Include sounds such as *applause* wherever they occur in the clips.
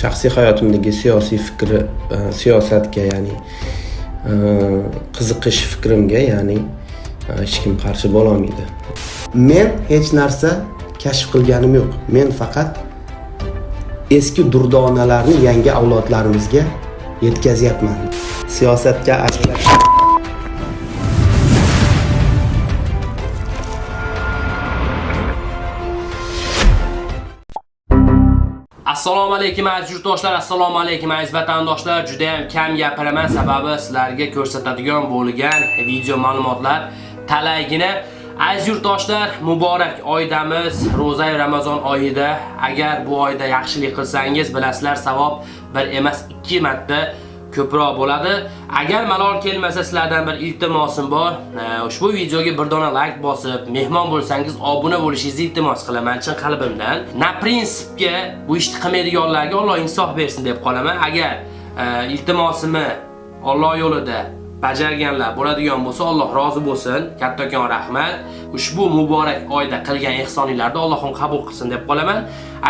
shaxsiy hayotimdagi siyosiy fikri e, siyosatga ya'ni e, qiziqish fikrimga ya'ni e, hech kim qarshi bo'lolmaydi men hech narsa kashf qilganim yo'q. Men faqat eski durdonalarni yangi avlodlarimizga yetkazyapman. Siyosatga assalomu alaykum aziz yurtdoshlar assalomu alaykum aziz vatandoshlar. Juda ham kam gapiraman sababi sizlarga ko'rsatadigan bo'lgan video ma'lumotlar talaygina. Aziz yurtdoshlar muborak oydamiz ro'za ramazon oyida. Agar bu oyda yaxshilik qilsangiz bilasizlar savob bir emas ikki marta ko'proq bo'ladi. Agar malol kelmasa sizlardan bir iltimosim bor. Ushbu videoga bir dona like bosib, mehmon bo'lsangiz obuna bo'lishingizni iltimos qilaman chin qalbimdan. Na prinsipga bu ishni qilmaydiganlarga Alloh insof bersin deb qolaman. Agar e, iltimosimni Alloh yo'lida bajarganlar bo'ladigan bo'lsa Alloh rozi bo'lsin. Kattakon rahmat. Ushbu muborak oyda qilgan ehsoninglarni Allohim qabul qilsin deb qolaman.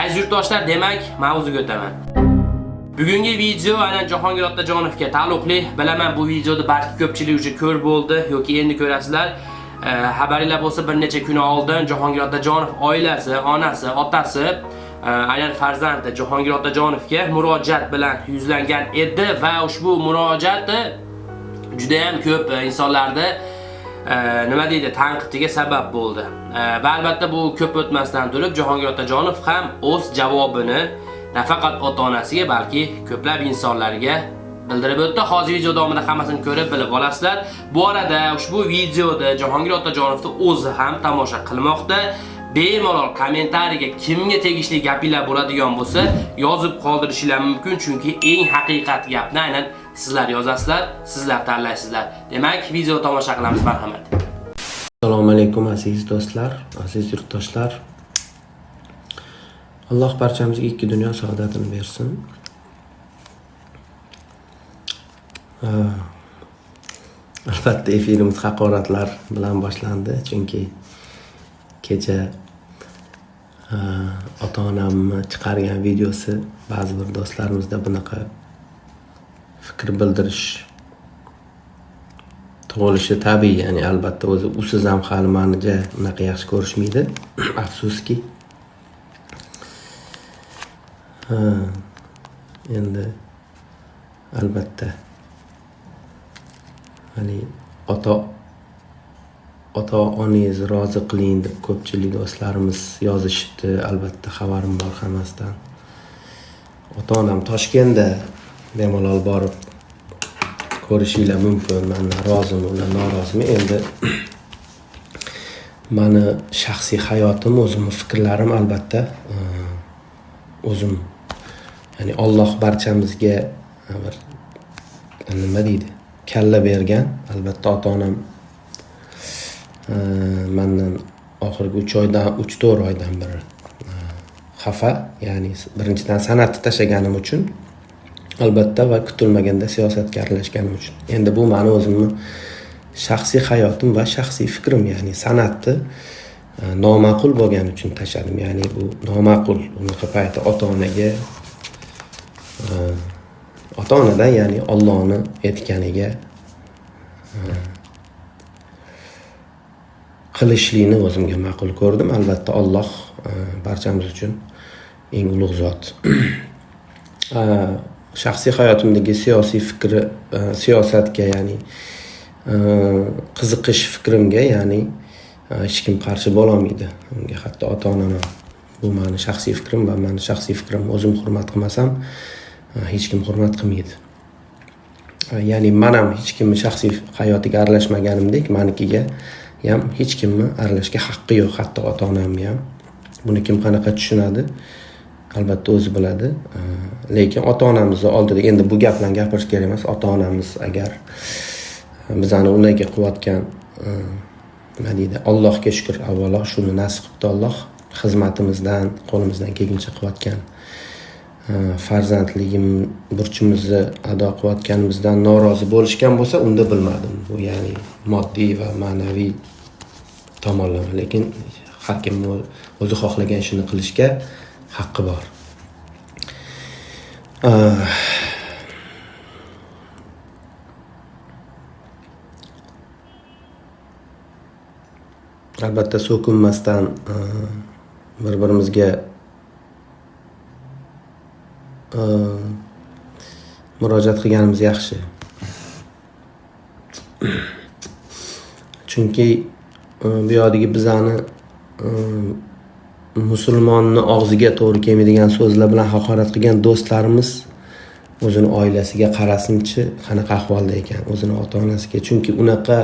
Aziz yurtdoshlar, demak, mavzuga o'taman. Bugungi video aynan Jahongir Otajonovga taalluqli. Bilaman bu videoni balki ko'pchilik uchun ko'r bo'ldi yoki endi ko'rasizlar. Xabaringlar bo'lsa bir necha kun oldin Jahongir Otajonov oilasi, onasi, otasi aynan farzandi Jahongir Otajonovga murojaat bilan yuzlangan edi va ushbu murojaati juda ham ko'p insonlarda nima deydi tanqidiga sabab bo'ldi. Va albatta bu ko'p o'tmasdan turib Jahongir Otajonov ham o'z javobini nafaqat ota-onasiga, balki ko'plab insonlarga bildirib o'tdi. Hozir video davomida hammasini ko'rib bilib olasizlar. Bu arada ushbu videoda Jahongir Otajonovni o'zi ham tomosha qilmoqda. Bemalol kommentariyaga kimga tegishli gapinglar bo'ladigan bo'lsa, yozib qoldirishinglar mumkin, chunki eng haqiqat gapni aynan sizlar yozasizlar, sizlar tanlaysizlar. Demak, video tomosha qilamiz, marhamat. Assalomu alaykum aziz do'stlar, aziz yurtdoshlar. Alloh barchamizga ikki dunyo saodatini bersin. Albatta efirimiz haqoratlar bilan boshlandi chunki kecha ota onamni chiqargan videosi ba'zi bir do'stlarimizda bunaqa fikr bildirish tug'ilishi tabiiy ya'ni albatta o'zi usiz ham hali mani unaqa yaxshi ko'rishmaydi. *clears throat* Afsuski endi albatta. Ya'ni ota ota onangiz rozi qiling deb ko'pchilik do'stlarimiz yozishibdi. Albatta xabarim bor hammasidan. Ota onam toshkentda bemalol borib ko'rishinglar mumkin. Man rozimi ular norozimi? Endi *clears throat* mani shaxsiy hayotim o'zimni fikrlarim albatta e, o'zim ya'ni Alloh barchamizga bir nima deydi? Kalla bergan. Albatta ota onam mandan oxirgi uch oydan uch to'rt oydan beri xafa. Ya'ni birinchidan san'atni tashlaganim uchun albatta va kutilmaganda siyosatga aralashganim uchun. Endi bu mani o'zimni shaxsiy hayotim va shaxsiy fikrim ya'ni san'atni noma'qul bo'lgani uchun tashladim. Ya'ni bu noma'qul unaqa paytda ota onaga ota onadan ya'ni Allohni aytganiga qilishlikni o'zimga ma'qul ko'rdim. Albatta Alloh barchamiz uchun eng ulug' zot. *clears throat* Shaxsiy hayotimdagi siyosiy fikri siyosatga ya'ni qiziqish fikrimga ya'ni hech kim qarshi bo'lolmaydi. Unga hatto ota onam ham bu mani shaxsiy fikrim va mani shaxsiy fikrim o'zim hurmat qilmasam hech kim hurmat qilmaydi. Ya'ni man ham hech kimni shaxsiy hayotiga aralashmaganimdek manikiga ham hech kimni aralashishga haqqi yo'q hatto ota onamni ham buni kim qanaqa tushunadi? Albatta o'zi biladi. Lekin ota onamizni oldida endi bu gap bilan gapirish kerak emas. Ota onamiz agar bizani unday qilayotgan nima deydi allohga shukur avvalo shuni nasib qilibdi alloh xizmatimizdan qo'limizdan kelguncha qilayotgan Э, farzandligim burchimizni ado qilayotganimizdan norozi bo'lishgan bo'lsa unda bilmadim. Bu ya'ni moddiy va ma'naviy tomonlama lekin har kim o'zi xohlagan ishini qilishga haqqi bor. Э, albatta so'kinmasdan э, bir birimizga Ehm, murojaat qilganimiz yaxshi. *clears throat* Chunki ehm, bu yoqdagi bizani ehm, musulmonni og'ziga to'g'ri kelmaydigan so'zlar bilan haqorat qilgan do'stlarimiz o'zini oilasiga qarasinchi qanaqa ahvolda ekan o'zini ota onasiga chunki unaqa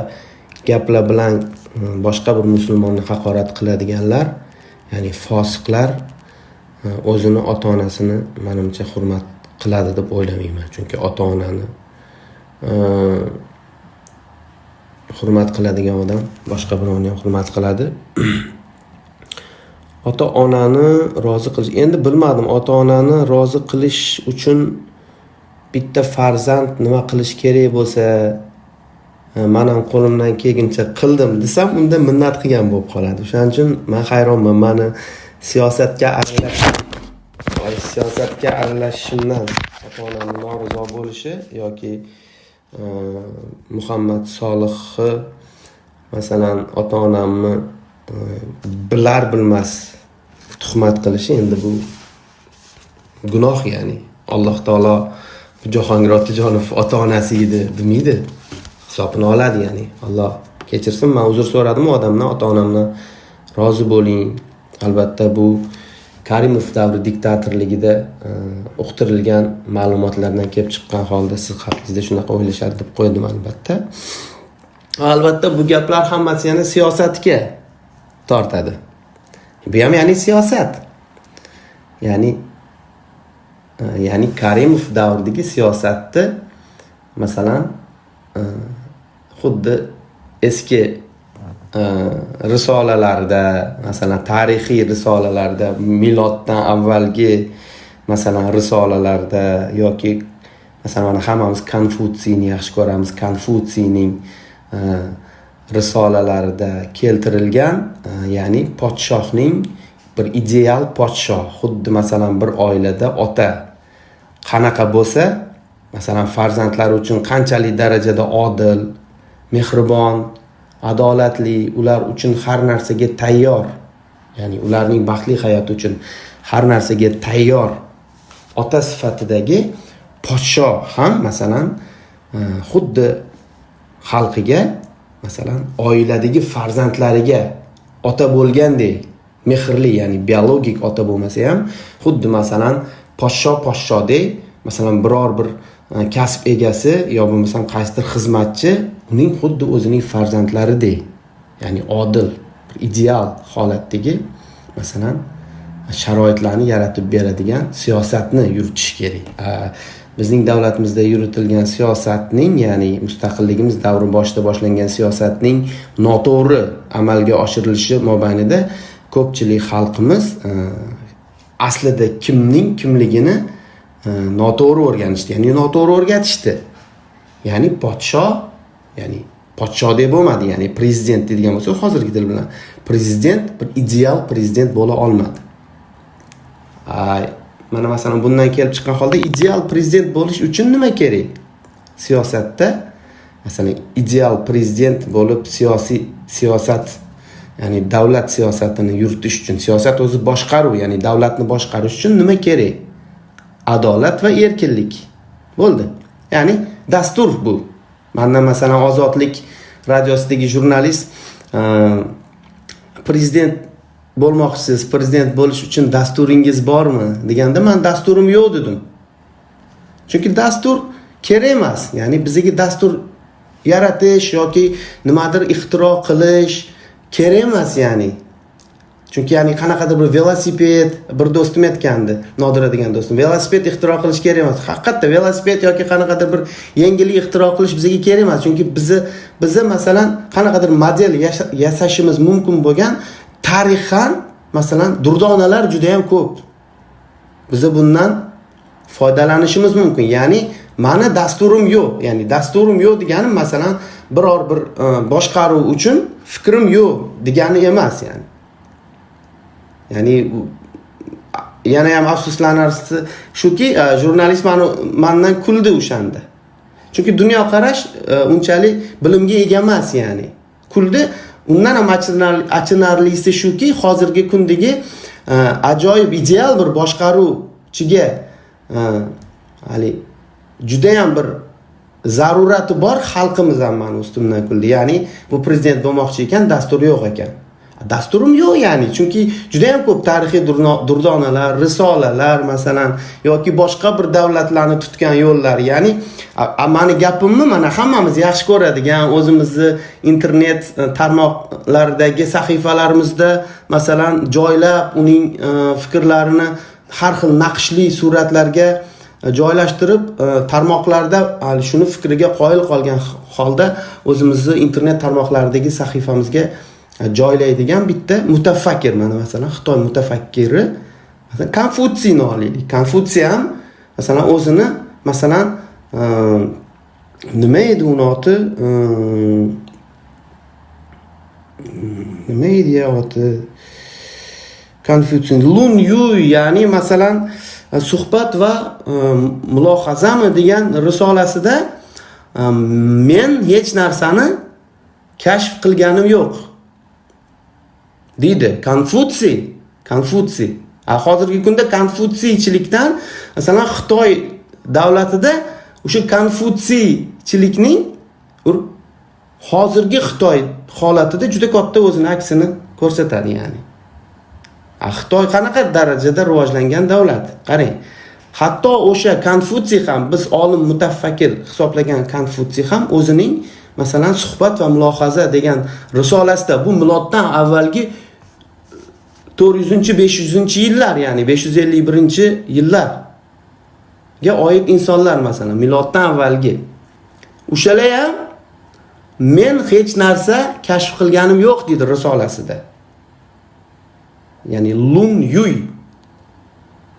gaplar bilan boshqa bir musulmonni haqorat qiladiganlar ya'ni fosiqlar o'zini ota onasini manimcha hurmat qiladi deb o'ylamayman chunki ota onani hurmat qiladigan odam boshqa birovni ham hurmat qiladi. *clears throat* Ota onani rozi qilish endi bilmadim ota onani rozi qilish uchun bitta farzand nima qilish kerak bo'lsa man ham qo'limdan kelguncha qildim desam unda minnat qilgan bo'lib qoladi. O'shaning uchun man hayronman mani siyosatga aralashish siyosatga aralashishimdan ota onamni norizo bo'lishi yoki e, muhammad solihni masalan ota onamni e, bilar bilmas tuhmat qilishi endi bu gunoh ya'ni alloh taolo jahongir otajonov ota onasi edi demaydi hisobini oladi ya'ni alloh kechirsin man uzr so'radim u odamdan ota onamdan rozi bo'ling. Albatta bu karimov davri diktatorligida e, uqtirilgan ma'lumotlardan kelib chiqqan holda siz haqingizda shunaqa o'ylashadi deb qo'ydim albatta. Albatta bu gaplar hammasi yana siyosatga tortadi. Bu ham ya'ni siyosat. Ya'ni e, ya'ni karimov davridagi siyosatni masalan e, xuddi eski risolalarda masalan tarixiy risolalarda miloddan avvalgi masalan risolalarda yoki masalan mana hammamiz konfutsiyni yaxshi ko'ramiz konfutsiyning risolalarida keltirilgan ya'ni podshohning bir ideal podshoh xuddi masalan bir oilada ota qanaqa bo'lsa masalan farzandlari uchun qanchalik darajada odil mehribon adolatli ular uchun har narsaga tayyor. Ya'ni ularning baxtli hayoti uchun har narsaga tayyor. Ota sifatidagi podsho ham masalan e, xuddi xalqiga masalan oiladagi farzandlariga ota bo'lgandek mehrli ya'ni biologik ota bo'lmasa ham xuddi masalan podsho podshodek masalan biror bir e, kasb egasi yo bo'lmasam qaysidir xizmatchi uning xuddi o'zining farzandlaridek ya'ni odil ideal holatdagi masalan sharoitlarni yaratib beradigan siyosatni yuritish kerak. Bizning davlatimizda yuritilgan siyosatning ya'ni mustaqilligimiz davri boshida boshlangan siyosatning noto'g'ri amalga oshirilishi mobaynida ko'pchilik xalqimiz e, aslida kimning kimligini e, noto'g'ri o'rganishdi ya'ni noto'g'ri o'rgatishdi. Ya'ni podshoh ya'ni podshodek bo'lmadi ya'ni prezident deydigan bo'lsak hozirgi til bilan prezident bir ideal prezident bo'la olmadi. Mana masalan bundan kelib chiqqan holda ideal prezident bo'lish uchun nima kerak? Siyosatda masalan ideal prezident bo'lib siyosiy siyosat ya'ni davlat siyosatini yuritish uchun siyosat o'zi boshqaruv ya'ni davlatni boshqarish uchun nima kerak? Adolat va erkinlik. Bo'ldi. Ya'ni dastur bu. Manda masalan ozodlik radiosidagi jurnalist e, prezident bo'lmoqchisiz prezident bo'lish uchun dasturingiz bormi deganda man dasturim yo'q dedim. Chunki dastur kerak emas ya'ni bizga dastur yaratish yoki nimadir ixtiro qilish kerak emas ya'ni. Chunki ya'ni qanaqadir bir velosiped bir do'stim aytgandi nodira degan do'stim velosiped ixtiro qilish kerak emas. Haqiqatda velosiped yoki qanaqadir bir yangilik ixtiro qilish bizga kerak emas. Chunki bizni bizni masalan qanaqadir model yasashimiz mumkin bo'lgan tarixan masalan durdonalar juda yam ko'p. Biza bundan foydalanishimiz mumkin. Ya'ni mani dasturim yo'q. Ya'ni dasturim yo'q degani masalan biror bir e, boshqaruv uchun fikrim yo'q degani emas ya'ni. Ya'ni yana ham afsuslanarlisi shuki e, jurnalist mani mandan kuldi o'shanda. Chunki dunyoqarash e, unchalik bilimga ega emas ya'ni. Kuldi undan ham achinarlisi shuki hozirgi kundagi e, ajoyib ideal bir boshqaruvchiga haligi judayam bir zarurati bor xalqimiz ham mani ustimdan kuldi. Ya'ni bu prezident bo'lmoqchi ekan dasturi yo'q ekan. Dasturim yo'q ya'ni chunki juda ham ko'p tarixiy durdonalar risolalar masalan yoki boshqa bir davlatlarni tutgan yo'llar. Ya'ni mani gapimni mana hammamiz yaxshi ko'radigan o'zimizni internet e, tarmoqlaridagi sahifalarimizda masalan joylab uning e, fikrlarini har xil naqshli suratlarga e, joylashtirib tarmoqlarda shuni fikriga qoyil qolgan holda o'zimizni internet tarmoqlaridagi sahifamizga joylaydigan bitta mutafakkir mana masalan xitoy mutafakkiri masalan konfutsiyni olaylik. Konfutsiy ham masalan o'zini masalan ehm, nima edi uni oti? Ehm, nima edi oti? Konfutsiy lun yuy ya'ni masalan suhbat va ehm, mulohazami degan risolasida men hech narsani kashf qilganim yo'q. Deydi konfutsiy konfutsiy. Hozirgi kunda konfutsiychilikdan masalan xitoy davlatida o'sha konfutsiychilikning hozirgi xitoy holatida juda katta o'zini aksini ko'rsatadi ya'ni. Xitoy qanaqa darajada rivojlangan davlat? Qarang hatto o'sha konfutsiy ham biz olim mutafakkir hisoblagan konfutsiy ham o'zining masalan suhbat va mulohaza degan risolasida bu miloddan avvalgi to'rt yuzinchi besh yuzinchi yillar ya'ni besh yuz ellik birinchi yillarga oid insonlar masalan miloddan avvalgi. O'shalar ham men hech narsa kashf qilganim yo'q deydi risolasida ya'ni lun yuy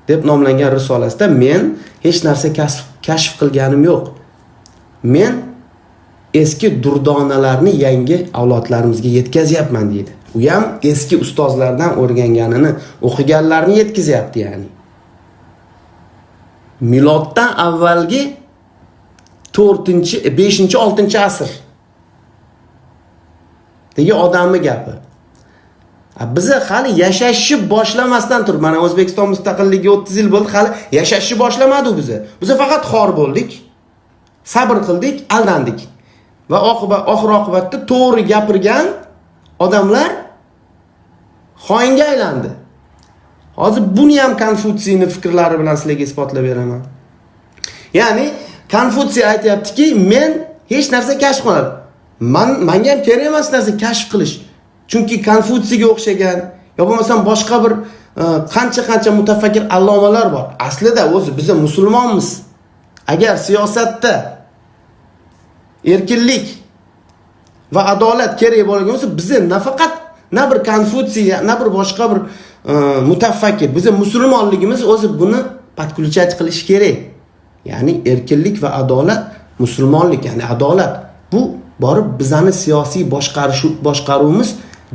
deb nomlangan risolasida men hech narsa kashf qilganim yo'q. Men eski durdonalarni yangi avlodlarimizga yetkazyapman deydi u ham eski ustozlardan o'rganganini o'qiganlarni yetkazyapti ya'ni. Miloddan avvalgi to'rtinchi e, beshinchi oltinchi asr. Degi odamni gapi? Biza hali yashashni boshlamasdan turib mana o'zbekiston mustaqilligiga o'ttiz yil bo'ldi hali yashashni boshlamadi biza biza faqat xor bo'ldik sabr qildik aldandik. Va oqibat oxir oqibatda to'g'ri gapirgan odamlar xoinga aylandi. Hozir buni ham konfutsiyni fikrlari bilan sizlarga isbotlab beraman. Ya'ni konfutsiy aytyaptiki men hech narsa kashf qilmadim man manga ham kerak emas narsa kashf qilish. Chunki konfutsiyga o'xshagan yo bo'lmasam boshqa bir e, qancha qancha mutafakkir allomalar bor. Aslida o'zi biza musulmonmiz. Agar siyosatda erkinlik va adolat kerak bo'lgan bo'lsa bizni nafaqat na bir konfutsiy na bir boshqa bir e, mutafakkir bizni musulmonligimiz o'zi buni подключать qilishi kerak. Ya'ni erkinlik va adolat musulmonlik ya'ni adolat. Bu borib bizani siyosiy boshqarish boshqaruvimiz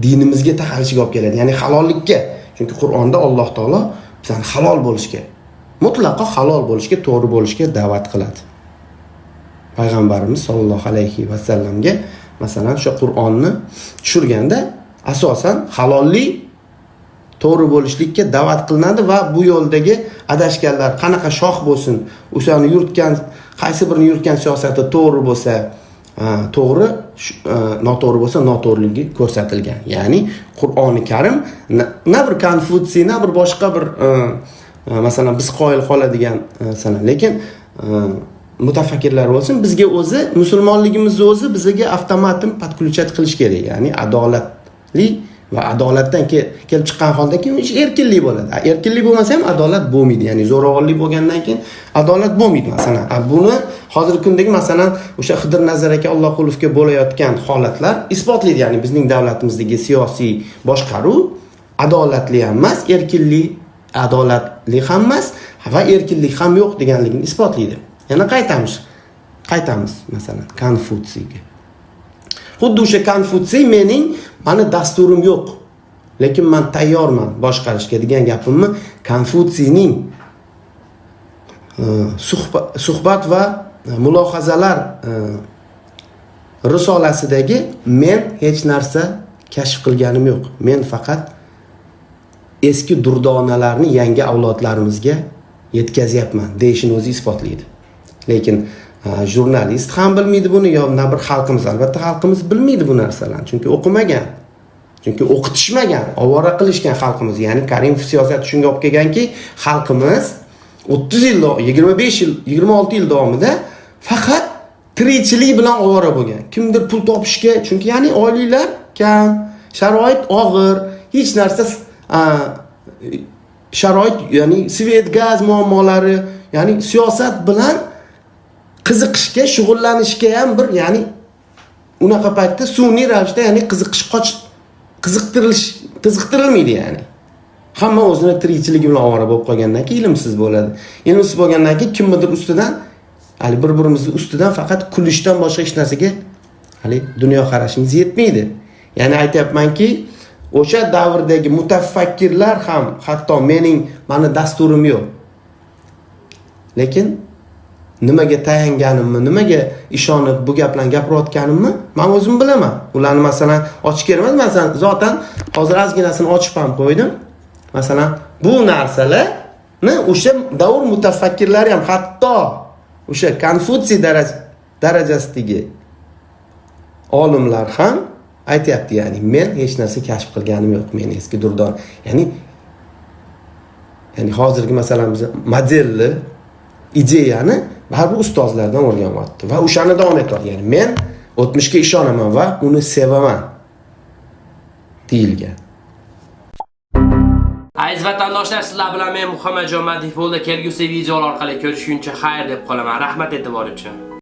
dinimizga taqalishiga olib keladi ya'ni halollikka. Chunki qur'onda alloh taolo bizani halol bo'lishga mutlaqo halol bo'lishga to'g'ri bo'lishga da'vat qiladi. Payg'ambarimiz sollallohu alayhi vasallamga masalan o'sha qur'onni tushirganda asosan halollik to'g'ri bo'lishlikka da'vat qilinadi va bu yo'ldagi adashganlar qanaqa shoh bo'lsin o'shani yuritgan qaysi birini yuritgan siyosati to'g'ri bo'lsa to'g'ri e, noto'g'ri bo'lsa noto'g'riligi ko'rsatilgan. Ya'ni qur'oni karim na bir konfutsiy na bir boshqa bir e, e, masalan biz qoyil qoladigan sana. Lekin mutafakkirlar bo'lsin bizga o'zi musulmonligimizni o'zi bizga avtomatim подключать qilish kerak ya'ni adolatli va adolatdan kelib chiqqan holda keyin erkinlik bo'ladi. Erkinlik bo'lmasa ham adolat bo'lmaydi ya'ni zo'ravonlik bo'lgandan keyin adolat bo'lmaydi masalan buni hozirgi kundagi masalan o'sha hidir nazar aka allohqulovga bo'layotgan holatlar isbotlaydi ya'ni bizning davlatimizdagi siyosiy boshqaruv adolatli ham emas erkinlik adolatli ham emas va erkinlik ham yo'q deganligini isbotlaydi yana qaytamiz. Qaytamiz masalan konfutsiyga xuddi o'sha konfutsiy mening mani dasturim yo'q. Lekin man tayyorman boshqarishga degan gapimni konfutsiyning eh, suhbat va eh, mulohazalar eh, risolasidagi men hech narsa kashf qilganim yo'q. Men faqat eski durdonalarni yangi avlodlarimizga yetkazyapman deyishini o'zi isbotlaydi. Lekin jurnalist ham bilmaydi buni yo na bir xalqimiz albatta xalqimiz bilmaydi bu narsalarni. Chunki o'qimagan chunki o'qitishmagan ovora qilishgan xalqimiz. Ya'ni karimov siyosati shunga olib kelganki xalqimiz o'ttiz yil dav- yigirma besh yil yigirma olti yil davomida faqat tirikchilik bilan ovora bo'lgan. Kimdir pul topishga chunki ya'ni oyliklar kam sharoit og'ir hech narsa sharoit ya'ni svet gaz muammolari ya'ni siyosat bilan qiziqishga shug'ullanishga ham bir ya'ni unaqa paytda sun'iy ravishda ya'ni qiziqish qoch qiziqtirilish qiziqtirilmaydi ya'ni. Hamma o'zini tirikchiligi bilan ovora bo'lib qolgandan keyin ilmsiz bo'ladi. Ilmsiz bo'lgandan keyin kimnidir ustidan hali bir birimizni ustidan faqat kulishdan boshqa hech narsaga hali dunyoqarashimiz yetmaydi. Ya'ni aytyapmanki o'sha davrdagi mutafakkirlar ham hatto mening mani dasturim yo'q. Lekin nimaga tayanganimni nimaga ishonib bu gaplarni gapirayotganimni man o'zim bilaman. Ularni masalan ochib kelmas masalan zotan hozir ozginasini ochib ham qo'ydim. Masalan bu narsalarni o'sha davr mutafakkirlari ham hatto o'sha konfutsiy darajasidagi olimlar ham aytyapti ya'ni men hech narsa kashf qilganim yo'q men eski durdon. Ya'ni ya'ni hozirgi masalan biz modelni ideyani baribir ustozlardan o'rganyapti va o'shani davom etyapti ya'ni men o'tmishga ishonaman va uni sevaman deyilgan Aziz vatandoshlar, sizlar bilan men Muhammadjon Madif bo'ldi. Kelgusi videolar orqali ko'rishguncha xayr deb qolaman. Rahmat e'tibor uchun.